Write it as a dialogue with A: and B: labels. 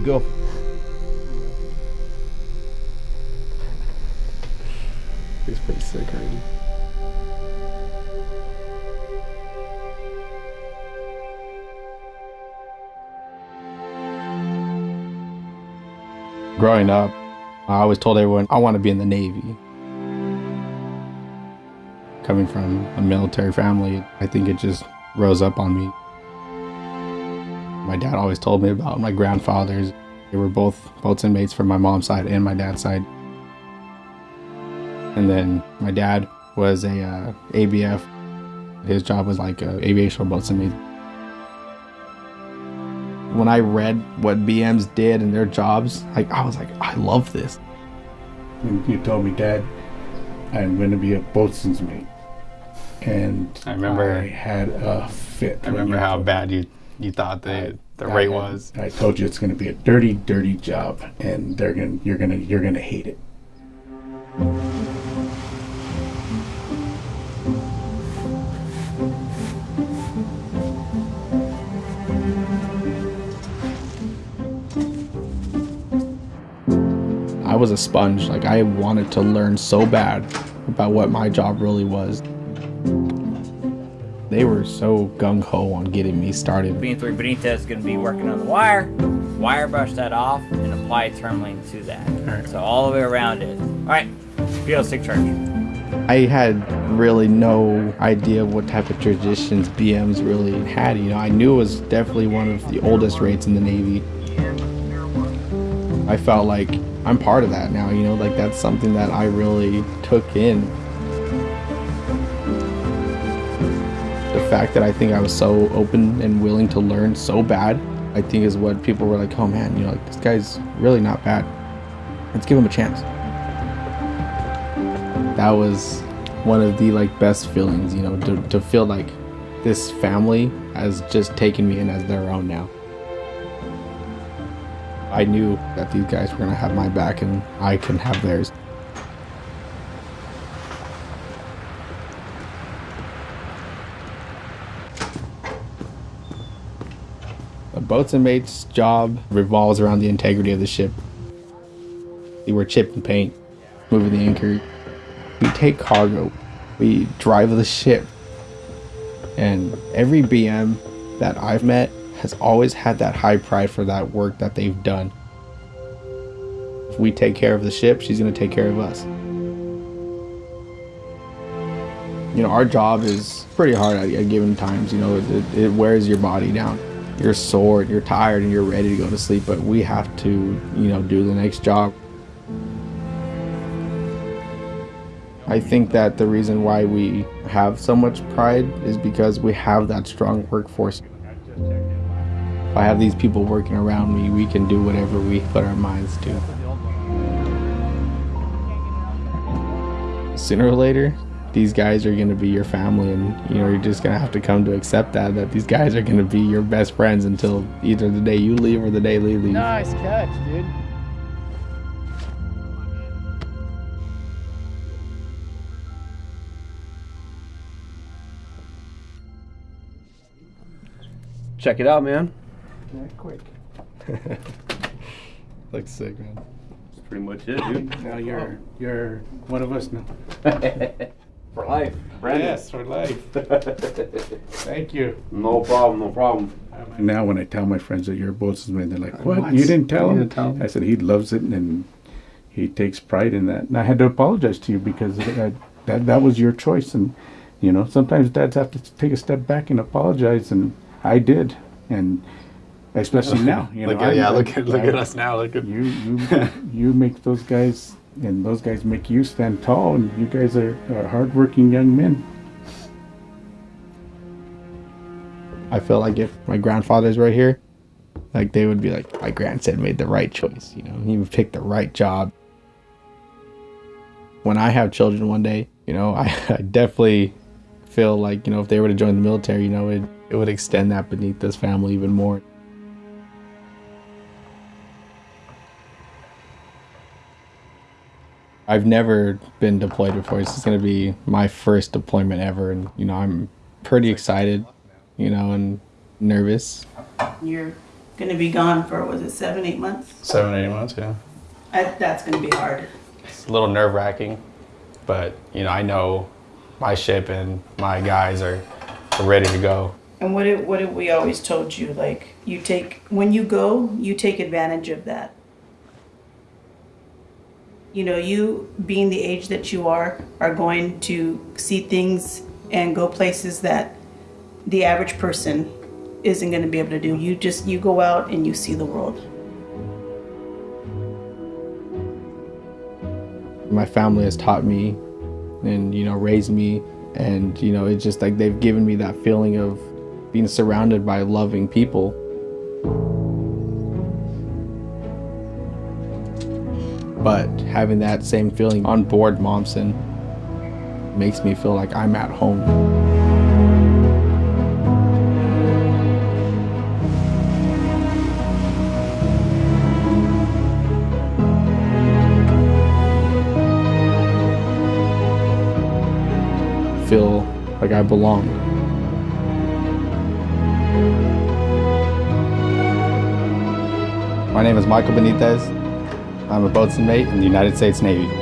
A: we go.
B: He's pretty sick already. Growing up, I always told everyone I want to be in the Navy. Coming from a military family, I think it just rose up on me. My dad always told me about my grandfathers. They were both boatswain mates from my mom's side and my dad's side. And then my dad was a uh, ABF. His job was like a aviation boatswain mate. When I read what BMs did and their jobs, like I was like, I love this.
C: And you told me, Dad, I'm going to be a boatswain's mate. And
B: I remember-
C: I had a fit.
B: I remember how bad you you thought the the
C: I
B: rate was.
C: I told you it's going to be a dirty, dirty job, and they're going. You're going to. You're going to hate it.
B: I was a sponge. Like I wanted to learn so bad about what my job really was. They were so gung ho on getting me started.
D: BM3 Benitez is going to be working on the wire. Wire brush that off and apply tourmaline to that. So all the way around it. All right, PO stick charge.
B: I had really no idea what type of traditions BMs really had. You know, I knew it was definitely one of the oldest rates in the Navy. I felt like I'm part of that now, you know, like that's something that I really took in. Fact that I think I was so open and willing to learn so bad, I think is what people were like, oh man, you know, like this guy's really not bad. Let's give him a chance. That was one of the like best feelings you know to, to feel like this family has just taken me in as their own now. I knew that these guys were to have my back and i can have theirs a boatswain mate's job revolves around the integrity of the ship we were chip and paint moving the anchor we take cargo, we drive the ship. And every BM that I've met has always had that high pride for that work that they've done. If we take care of the ship, she's going to take care of us. You know, our job is pretty hard at, at given times. You know, it, it wears your body down. You're sore, and you're tired, and you're ready to go to sleep, but we have to, you know, do the next job. I think that the reason why we have so much pride is because we have that strong workforce. If I have these people working around me, we can do whatever we put our minds to. Sooner or later, these guys are going to be your family and you know you're just going to have to come to accept that that these guys are going to be your best friends until either the day you leave or the day they leave.
A: Nice catch, dude.
E: Check it out, man.
C: Not quick.
B: Looks sick, man.
E: That's pretty much it, dude.
C: Now you're you're one of us now.
E: For life, Brandon.
C: Yes, for life. Thank you.
E: No problem, no problem.
C: Now, when I tell my friends that you're a boatswain's mate, they're like, "What?
B: What?
C: You didn't tell
B: You
C: him?"
B: didn't tell him?
C: I said he loves it and he takes pride in that. And I had to apologize to you because uh, that that was your choice, and you know sometimes dads have to take a step back and apologize, and I did, and especially now. You know,
B: look at yeah, look at look at us now. Look at
C: You you you make those guys and those guys make you stand tall, and you guys are, are hardworking young men.
B: I feel like if my grandfather's right here, like they would be like, my grandson made the right choice. You know, he would pick the right job. When I have children one day, you know, I, I definitely feel like you know if they were to join the military, you know, it it would extend that beneath this family even more. I've never been deployed before. This is going to be my first deployment ever, and you know, I'm pretty excited, you know, and nervous.
F: You're
A: gonna be gone for, was it seven, eight months?
F: Seven, eight months, yeah.
A: I, that's gonna be hard.
F: It's a little nerve wracking, but you know, I know my ship and my guys are, are ready to go.
A: And what have, what have we always told you? Like, you take, when you go, you take advantage of that. You know, you being the age that you are, are going to see things and go places that the average person isn't going to be able to do. You just, you go out and you see the world.
B: My family has taught me and, you know, raised me. And, you know, it's just like they've given me that feeling of being surrounded by loving people. But having that same feeling on board Momsen makes me feel like I'm at home. Feel like I belong. My name is Michael Benitez. I'm a boatswain mate in the United States Navy.